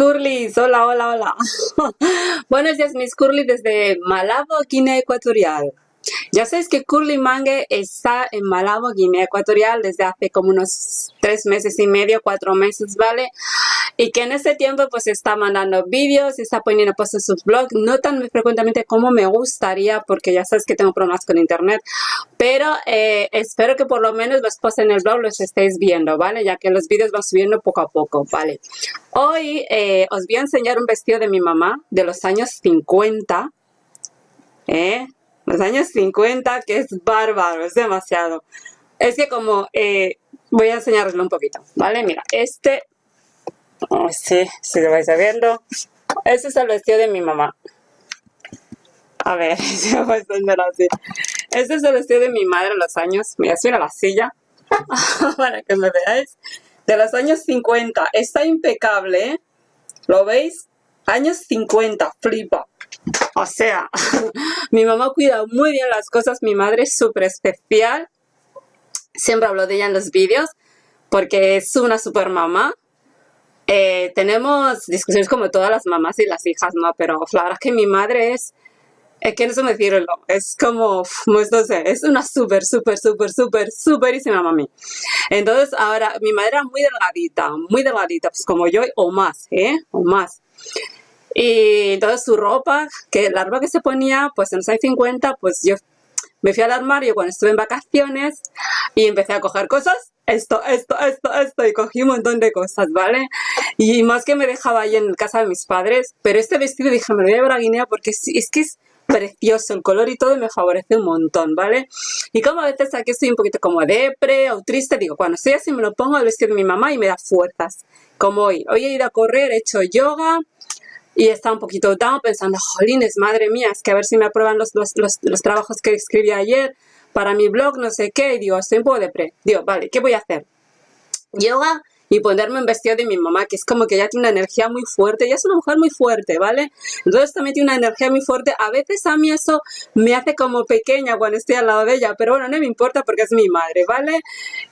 Curly, hola, hola, hola. Buenos días, mis Curly, desde Malabo, Guinea Ecuatorial. Ya sabéis que Curly Mange está en Malabo, Guinea Ecuatorial, desde hace como unos tres meses y medio, cuatro meses, ¿vale? Y que en ese tiempo pues está mandando vídeos está poniendo posts en sus blogs, no tan frecuentemente como me gustaría, porque ya sabes que tengo problemas con internet, pero eh, espero que por lo menos los posts en el blog los estéis viendo, ¿vale? Ya que los vídeos van subiendo poco a poco, ¿vale? Hoy eh, os voy a enseñar un vestido de mi mamá de los años 50, ¿eh? los años 50, que es bárbaro, es demasiado. Es que como, eh, voy a enseñaroslo un poquito, ¿vale? Mira, este, oh, sí, si lo vais viendo, este es el vestido de mi mamá. A ver, si me voy a así. Este es el vestido de mi madre en los años, mira, en la silla, para que me veáis, de los años 50. Está impecable, ¿eh? ¿Lo veis? Años 50, flipa. O sea, mi mamá cuida muy bien las cosas, mi madre es súper especial. Siempre hablo de ella en los vídeos porque es una super mamá. Eh, tenemos discusiones como todas las mamás y las hijas, ¿no? Pero la verdad que mi madre es, es que no sé decirlo, es como, no sé, es una súper, súper, súper, súper, superísima mami. Entonces, ahora, mi madre era muy delgadita, muy delgadita, pues como yo o más, ¿eh? O más. Y entonces su ropa, que la ropa que se ponía, pues en los años 50, pues yo me fui al armario cuando estuve en vacaciones y empecé a coger cosas, esto, esto, esto, esto, y cogí un montón de cosas, ¿vale? Y más que me dejaba ahí en casa de mis padres, pero este vestido dije, me lo voy a llevar a Guinea porque es, que es precioso el color y todo me favorece un montón, ¿vale? Y como a veces aquí estoy un poquito como depre o triste, digo, cuando estoy así me lo pongo al vestido de mi mamá y me da fuerzas, como hoy. Hoy he ido a correr, he hecho yoga, y estaba un poquito down pensando, jolines, madre mía, es que a ver si me aprueban los, los, los, trabajos que escribí ayer para mi blog, no sé qué, y digo, estoy un poco depre. Digo, vale, ¿qué voy a hacer? Yoga y ponerme un vestido de mi mamá, que es como que ya tiene una energía muy fuerte, ya es una mujer muy fuerte, ¿vale? Entonces también tiene una energía muy fuerte, a veces a mí eso me hace como pequeña cuando estoy al lado de ella, pero bueno, no me importa porque es mi madre, ¿vale?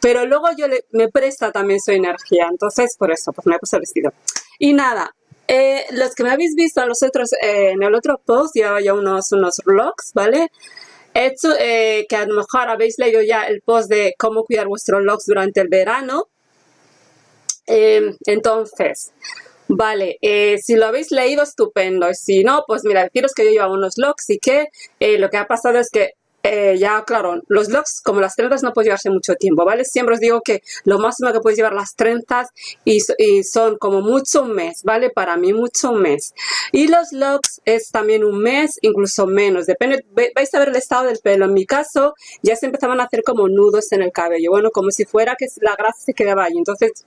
Pero luego yo le, me presta también su energía, entonces por eso, pues me he puesto el vestido. Y nada, eh, los que me habéis visto en, los otros, eh, en el otro post, llevaba ya unos, unos vlogs, ¿vale? Hecho, eh, que a lo mejor habéis leído ya el post de cómo cuidar vuestros logs durante el verano. Em, entonces, vale, si lo habéis leído, estupendo. Si no, pues mira, deciros que yo llevaba unos logs y que lo que ha pasado es que eh, ya, claro, los locks, como las trenzas, no pueden llevarse mucho tiempo, ¿vale? Siempre os digo que lo máximo que podéis llevar las trenzas y, son como mucho un mes, ¿vale? Para mí mucho un mes. Y los locks es también un mes, incluso menos. Depende, vais a ver el estado del pelo. En mi caso, ya se empezaban a hacer como nudos en el cabello. Bueno, como si fuera que la grasa se quedaba ahí. Entonces,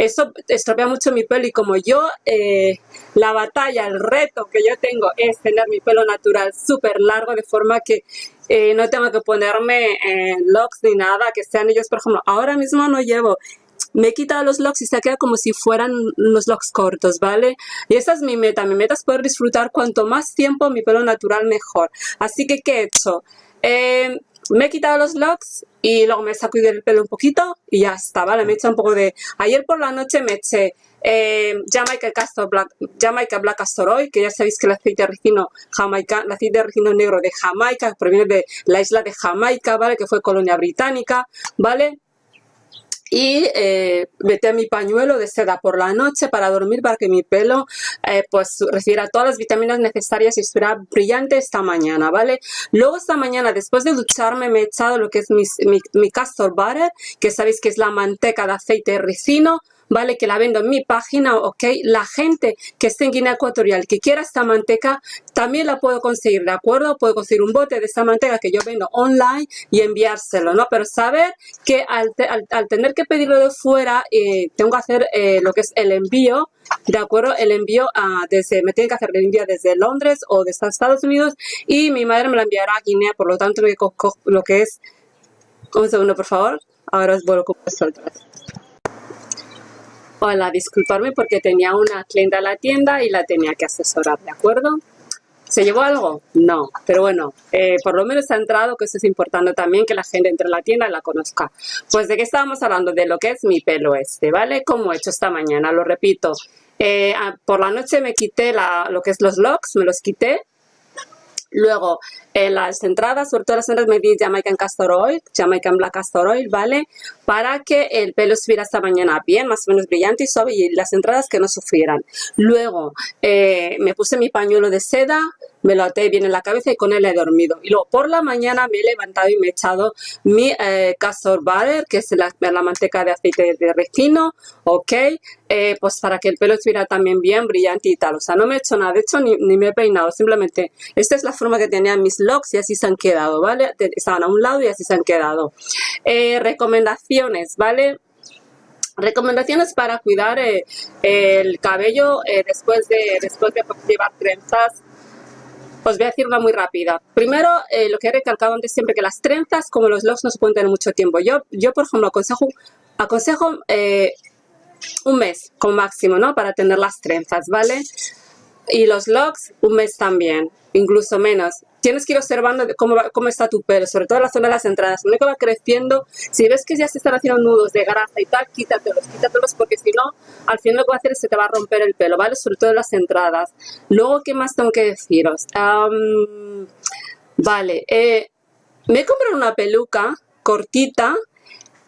eso estropea mucho mi pelo y como yo, eh, la batalla, el reto que yo tengo es tener mi pelo natural súper largo de forma que eh, no tengo que ponerme eh, locks ni nada, que sean ellos, por ejemplo, ahora mismo no llevo me he quitado los locks y se queda como si fueran unos locks cortos, ¿vale? Y esa es mi meta. Mi meta es poder disfrutar cuanto más tiempo mi pelo natural mejor. Así que, ¿qué he hecho? Eh, me he quitado los locks y luego me saco el pelo un poquito y ya está, ¿vale? Me he hecho un poco de... Ayer por la noche me eché eh, Jamaica, Castor Black, Jamaica Black Castor Oil, que ya sabéis que el aceite de ricino Jamaica, el aceite de ricino negro de Jamaica, proviene de la isla de Jamaica, ¿vale? Que fue colonia británica, ¿vale? Y eh, metí mi pañuelo de seda por la noche para dormir para que mi pelo eh, pues recibiera todas las vitaminas necesarias y estuviera brillante esta mañana, ¿vale? Luego esta mañana después de ducharme me he echado lo que es mi, mi castor butter, que sabéis que es la manteca de aceite de ricino, ¿vale? Que la vendo en mi página, ¿ok? La gente que esté en Guinea Ecuatorial que quiera esta manteca, también la puedo conseguir, ¿de acuerdo? Puedo conseguir un bote de esta manteca que yo vendo online y enviárselo, ¿no? Pero saber que al, tener que pedirlo de fuera, eh, tengo que hacer eh, lo que es el envío, ¿de acuerdo? El envío a, desde, me tiene que hacer el envío desde Londres o desde Estados Unidos y mi madre me la enviará a Guinea, por lo tanto lo que es, un segundo por favor, ahora os vuelvo vosotros. Hola, disculparme porque tenía una clienta en la tienda y la tenía que asesorar, ¿de acuerdo? ¿Se llevó algo? No, pero bueno, eh, por lo menos ha entrado, que eso es importante también, que la gente entre en la tienda y la conozca. Pues de qué estábamos hablando, de lo que es mi pelo este, ¿vale? Como he hecho esta mañana, lo repito. Eh, por la noche me quité lo que es los locks, me los quité. Luego, en las entradas, sobre todo las entradas, me di Jamaican Castor Oil, Jamaican Black Castor Oil, ¿vale? Para que el pelo estuviera esta mañana bien, más o menos brillante y suave y las entradas que no sufrieran. Luego, eh, me puse mi pañuelo de seda, me lo até bien en la cabeza y con él he dormido. Y luego por la mañana me he levantado y me he echado mi eh, castor butter, que es la, manteca de aceite de refino, ok, eh, pues para que el pelo estuviera también bien brillante y tal. O sea, no me he hecho nada, de hecho ni, me he peinado, simplemente esta es la forma que tenían mis locks y así se han quedado, ¿vale? Estaban a un lado y así se han quedado. Eh, recomendaciones, ¿vale? Recomendaciones para cuidar el cabello después, de, después de llevar trenzas pues voy a decir una muy rápida. Primero, eh, lo que he recalcado antes siempre, que las trenzas, como los locks, no se pueden tener mucho tiempo. Yo, yo por ejemplo, aconsejo, aconsejo eh, un mes como máximo, ¿no? Para tener las trenzas, ¿vale? Y los locks, un mes también, incluso menos tienes que ir observando cómo, cómo está tu pelo, sobre todo en la zona de las entradas. Que va creciendo, si ves que ya se están haciendo nudos de grasa y tal, quítatelos, quítatelos, porque si no, al final lo que va a hacer es que te va a romper el pelo, ¿vale? Sobre todo en las entradas. Luego, ¿qué más tengo que deciros? vale, eh, me he comprado una peluca cortita,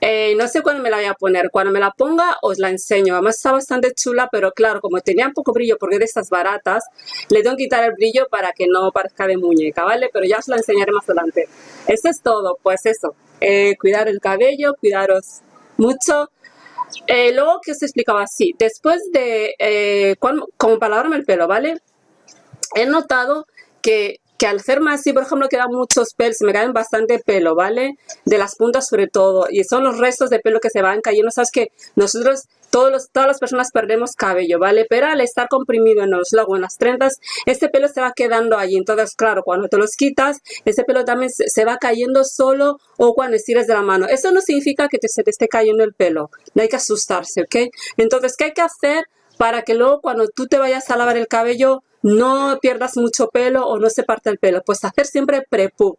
eh, no sé cuándo me la voy a poner. Cuando me la ponga os la enseño. Además está bastante chula, pero claro, como tenía un poco brillo porque de estas baratas, le tengo que quitar el brillo para que no parezca de muñeca, ¿vale? Pero ya os la enseñaré más adelante. Eso es todo, pues eso. Eh, cuidar el cabello, cuidaros mucho. Eh, luego que os explicaba así, después de, como para lavarme el pelo, ¿vale? He notado que que al más así, por ejemplo, quedan muchos pelos, me caen bastante pelo, ¿vale? De las puntas sobre todo, y son los restos de pelo que se van cayendo, sabes que nosotros, todos los, todas las personas perdemos cabello, ¿vale? Pero al estar comprimido en los lagos, en las trenzas, este pelo se va quedando allí, entonces claro, cuando te los quitas, ese pelo también se, va cayendo solo o cuando estiras de la mano. Eso no significa que te, se te esté cayendo el pelo, no hay que asustarse, ¿ok? Entonces, ¿qué hay que hacer para que luego cuando tú te vayas a lavar el cabello, no pierdas mucho pelo o no se parte el pelo. Pues hacer siempre prepur.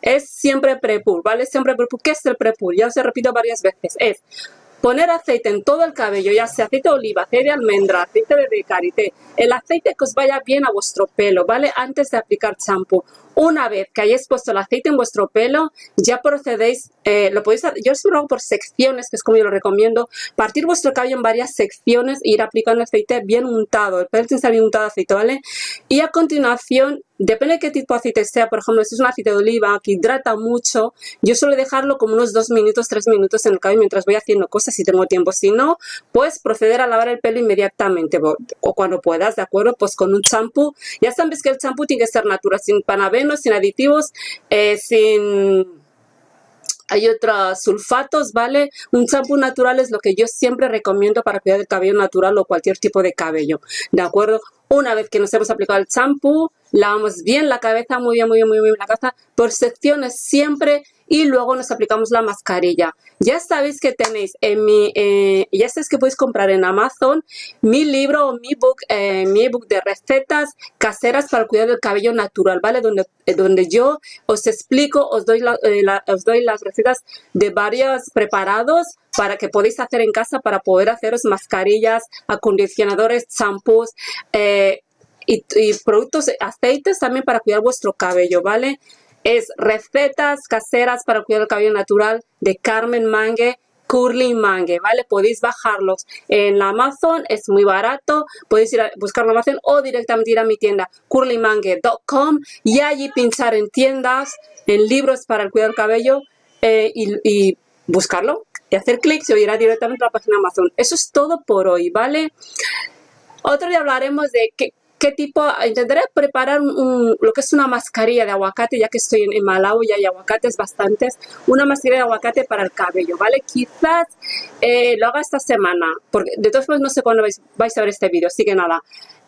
Es siempre prepur, ¿vale? Siempre prepur. ¿Qué es el prepur? Ya os he repetido varias veces. Es poner aceite en todo el cabello, ya sea aceite de oliva, aceite de almendra, aceite de karité, el aceite que os vaya bien a vuestro pelo, ¿vale? Antes de aplicar champú. Una vez que hayáis puesto el aceite en vuestro pelo, ya procedéis, eh, lo podéis yo os lo hago por secciones, que es como yo lo recomiendo, partir vuestro cabello en varias secciones e ir aplicando aceite bien untado, el pelo tiene que estar bien untado aceite, ¿vale? Y a continuación, depende de qué tipo de aceite sea, por ejemplo, si es un aceite de oliva que hidrata mucho, yo suelo dejarlo como unos dos minutos, tres minutos en el cabello mientras voy haciendo cosas si tengo tiempo, si no, pues proceder a lavar el pelo inmediatamente o cuando puedas, ¿de acuerdo? Pues con un champú, ya sabes que el champú tiene que ser natural, sin panabé sin aditivos, eh, sin... Hay otros sulfatos, ¿vale? Un champú natural es lo que yo siempre recomiendo para cuidar el cabello natural o cualquier tipo de cabello, ¿de acuerdo? Una vez que nos hemos aplicado el champú, lavamos bien la cabeza, muy bien, muy bien, muy bien la cabeza, por secciones siempre y luego nos aplicamos la mascarilla. Ya sabéis que tenéis en mi, eh, ya sabéis que podéis comprar en Amazon mi libro mi book, eh, mi ebook de recetas caseras para cuidar del cabello natural, ¿vale? Donde, eh, donde yo os explico, os doy, os doy las recetas de varios preparados para que podéis hacer en casa para poder haceros mascarillas, acondicionadores, champús, y, productos, aceites también para cuidar vuestro cabello, ¿vale? Es recetas caseras para cuidar el cabello natural de Carmen Mangue, Curly Mangue, ¿vale? Podéis bajarlos en la Amazon, es muy barato, podéis ir a buscarlo en Amazon o directamente ir a mi tienda curlymangue.com y allí pinchar en tiendas, en libros para el cuidado del cabello eh, y, buscarlo y hacer clic y irá directamente a la página Amazon. Eso es todo por hoy, ¿vale? Otro día hablaremos de qué, qué tipo, intentaré preparar lo que es una mascarilla de aguacate, ya que estoy en, Malawi y hay aguacates bastantes, una mascarilla de aguacate para el cabello, ¿vale? Quizás eh, lo haga esta semana, porque de todos modos no sé cuándo vais, a ver este vídeo, así que nada.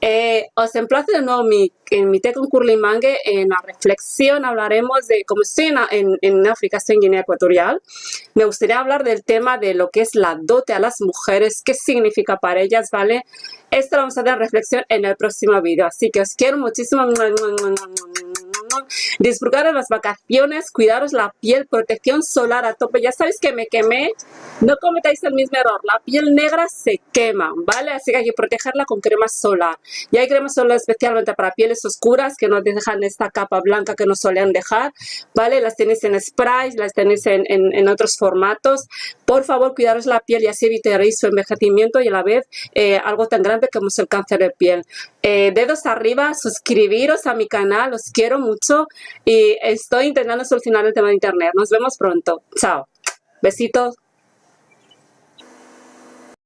Eh, os emplazo de nuevo mi, en mi té con curly mangue, en la reflexión hablaremos de, como estoy en, en, África, estoy en Guinea Ecuatorial, me gustaría hablar del tema de lo que es la dote a las mujeres, qué significa para ellas, ¿vale? Esto lo vamos a dar reflexión en el próximo vídeo. Así que os quiero muchísimo. Disfrutar de las vacaciones, cuidaros la piel, protección solar a tope. Ya sabéis que me quemé, no cometáis el mismo error. La piel negra se quema, ¿vale? Así que hay que protegerla con crema solar. Y hay crema solar especialmente para pieles oscuras que no dejan esta capa blanca que nos suelen dejar, ¿vale? Las tenéis en spray, las tenéis en, en, otros formatos. Por favor, cuidaros la piel y así evitaréis su envejecimiento y a la vez eh, algo tan grande como es el cáncer de piel. Eh, dedos arriba, suscribiros a mi canal, os quiero mucho y estoy intentando solucionar el tema de internet. Nos vemos pronto. Chao. Besitos.